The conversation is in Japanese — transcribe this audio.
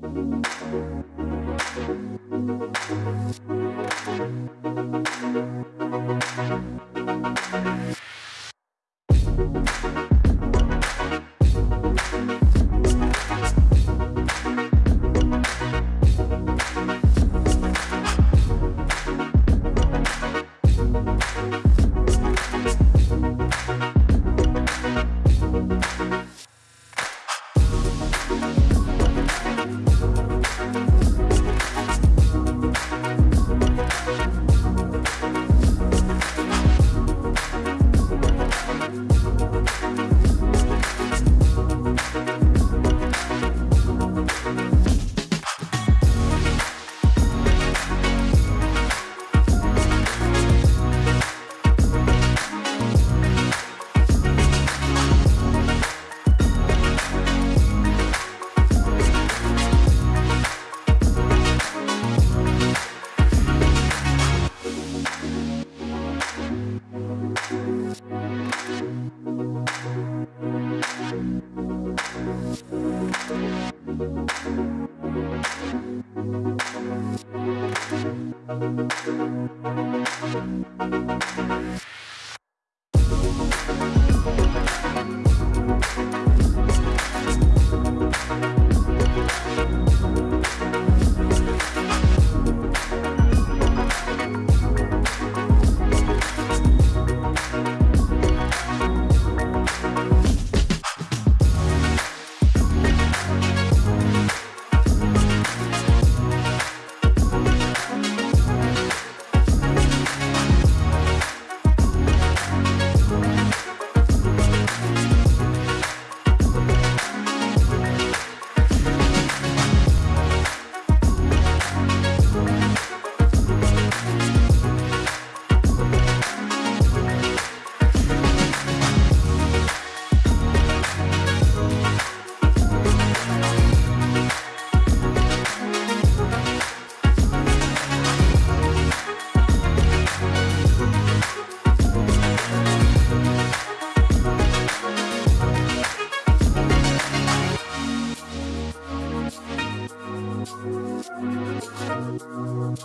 Thank We'll be right back.